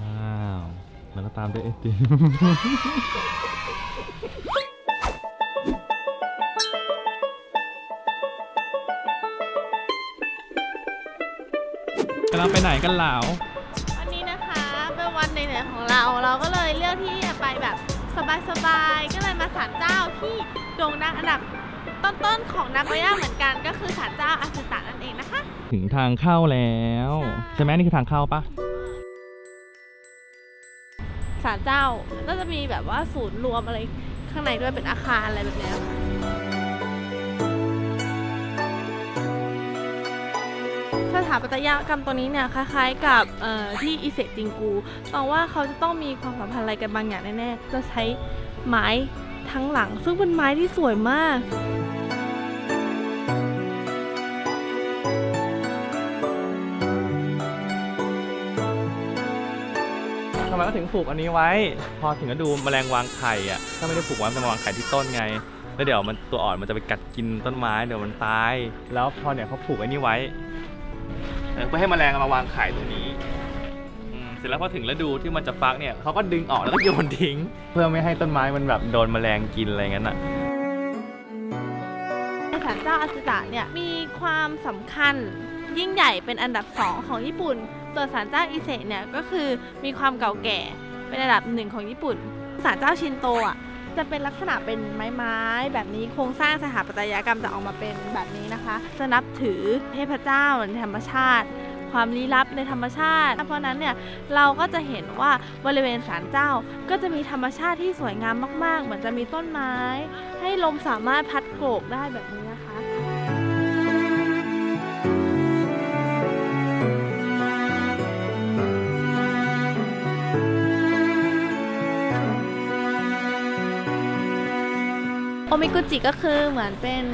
ว้าวแล้วก็ตามด้วยไอติมกำลังไปไหนกันเหลาวันนี้นะคะเป็นวันเหนื่อยๆของเรา เราก็เลยเลือกที่จะไปแบบสบายๆ ก็เลยมาศาลเจ้าที่โด่งดังอันดับต้นๆของนาโกย่าเหมือนกัน ก็คือศาลเจ้าอาสึตะนั่นเองนะคะ ถึงทางเข้าแล้ว ใช่ใช่ไหมนี่คือทางเข้าปะ ศาลเจ้า น่าจะมีแบบว่าศูนย์รวมอะไรข้างในด้วยเป็นอาคารอะไรแบบนี้สถาปัตยกรรมตัวนี้เนี่ยคล้ายๆกับที่อิเซจิงกูตองว่าเขาจะต้องมีความสัมพันธ์อะไรกันบางอย่างแน่ๆ จะใช้ไม้ทั้งหลัง ซึ่งเป็นไม้ที่สวยมากำไมเขาถึงปลูกอันนี้ไว้ พอถึงก็ดูแมลงวางไข่อะถ้าไม่ได้ปลูกไว้มันจะมาวางไข่ที่ต้นไง แล้วเดี๋ยวมันตัวอ่อนมันจะไปกัดกินต้นไม้เดี๋ยวมันตาย แล้วพอเนี่ยเขาปลูกอันนี้ไว้เออเพื่อให้แมลงมาวางไข่ตรงนี้อืมเสร็จแล้วพอถึงฤดูที่มันจะฟักเนี่ยเขาก็ดึงออกแล้วก็โยนทิ้ง เพื่อไม่ให้ต้นไม้มันแบบโดนแมลงกินอะไรงั้นอะ ศาลเจ้าอาสึตะเนี่ยมีความสำคัญยิ่งใหญ่เป็นอันดับ 2 ของญี่ปุ่น ส่วนศาลเจ้าอิเซะเนี่ยก็คือมีความเก่าแก่เป็นอันดับหนึ่งของญี่ปุ่นศาลเจ้าชินโตอะจะเป็นลักษณะเป็นไม้ๆแบบนี้โครงสร้างสถาปัตยกรรมจะออกมาเป็นแบบนี้นะคะ จะนับถือเทพเจ้าธรรมชาติ ความลี้ลับในธรรมชาติ เพราะนั้นเนี่ยเราก็จะเห็นว่าบริเวณศาลเจ้า ก็จะมีธรรมชาติที่สวยงามมาก ๆ เหมือนจะมีต้นไม้ ให้ลมสามารถพัดโกรกได้แบบนี้นะคะโอมิกุจิก็คือเหมือนเป็น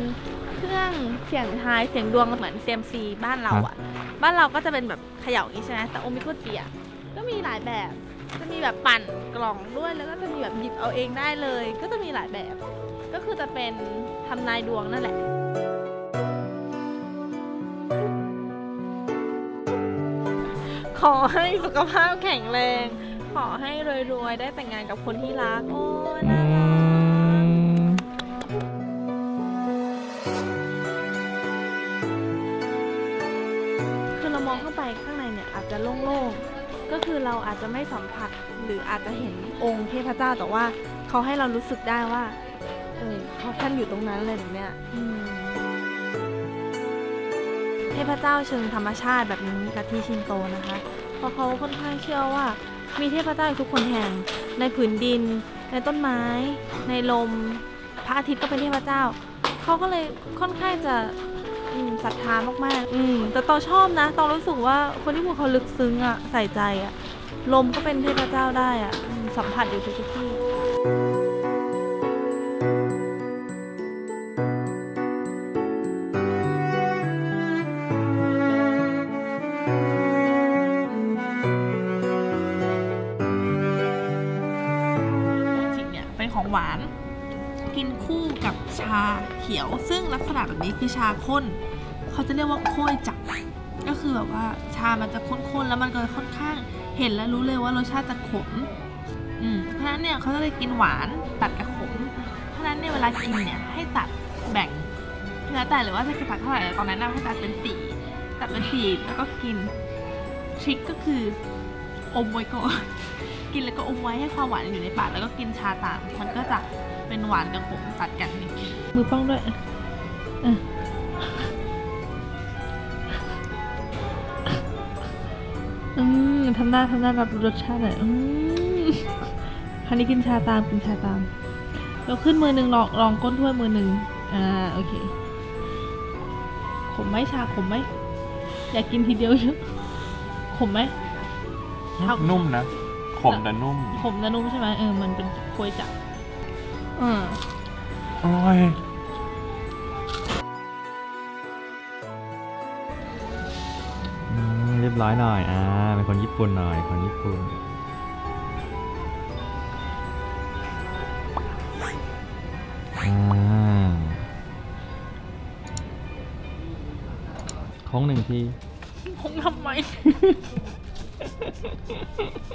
รื่องเสียงทายเสียงดวงเหมือนเซียมซีบ้านเราอะบ้านเราก็จะเป็นแบบเขย่าอย่างนี้ใช่ไหมแต่โอมิกุจิอะก็มีหลายแบบ จะมีแบบปั่นกล่องด้วยแล้วก็จะมีแบบหยิบเอาเองได้เลย ก็จะมีหลายแบบ ก็คือจะเป็นทำนายดวงนั่นแหละขอให้สุขภาพแข็งแรง ขอให้รวยๆ ได้แต่งงานกับคนที่รัก โอ้ยอืน่า อาจจะโล่งๆ ก็คือเราอาจจะไม่สัมผัสหรืออาจจะเห็นองค์เทพเจ้าแต่ว่าเขาให้เรารู้สึกได้ว่า เออเขาท่านอยู่ตรงนั้นเลยแบบเนี้ยเทพเจ้าเชิงธรรมชาติแบบนี้กับที่ชินโตนะคะ เพราะเขาค่อนข้างเชื่อว่า มีเทพเจ้าทุกคนแห่ง ในผืนดิน ในต้นไม้ ในลม พระอาทิตย์ก็เป็นเทพเจ้า เขาก็เลยค่อนข้างจะ ศรัทธามากๆ อืม แต่ตองชอบนะตองรู้สึกว่าคนที่พูดเขาลึกซึ้งอะใส่ใจอะลมก็เป็นเทพเจ้าได้อะอืมสัมผัสอยู่ทุกๆที่จริงเนี่ยเป็นของหวาน กินคู่กับชาเขียว ซึ่งลักษณะแบบนี้คือชาข้น เขาจะเรียกว่าโค้ยจักก็คือแบบว่าชามันจะข้นๆแล้วมันก็ค่อนข้างเห็นแล้วรู้เลยว่ารสชาติจะขมอืมเพราะฉะนั้นเนี่ยเขาจะเลยกินหวานตัดกับขม เพราะฉะนั้นเนี่ยเวลากินเนี่ยให้ตัดแบ่งแล้วแต่หรือว่าจะกินตัดเท่าไหร่แต่ตอนนั้นนะให้ตัดเป็นสี่ตัดเป็นสี่แล้วก็กินทริคก็คืออมไว้ก่อน กินแล้วก็อมไว้ให้ความหวานอยู่ในปากแล้วก็กินชาตามมันก็จะเป็นหวานกับขมตัดกันนี่มือป้องด้วยอืมทำหน้าทำหน้ารับรสชาติหน่อยอืมคราวนี้กินชาตามกินชาตามยกขึ้นมือหนึ่งลองลองก้นถ้วยมือหนึ่งอ่าโอเค ขมไหมชาขมไหมอยากกินทีเดียวเยอะขมไหมนุ่มนะ ขมแต่นุ่ม ขมและนุ่มใช่ไหมเออ มันเป็นกล้วยจับเอออร่อยอืมเรียบร้อยหน่อย อ่า เป็นคนญี่ปุ่นหน่อย คนญี่ปุ่น อ่าโค้งหนึ่งที คงทำไม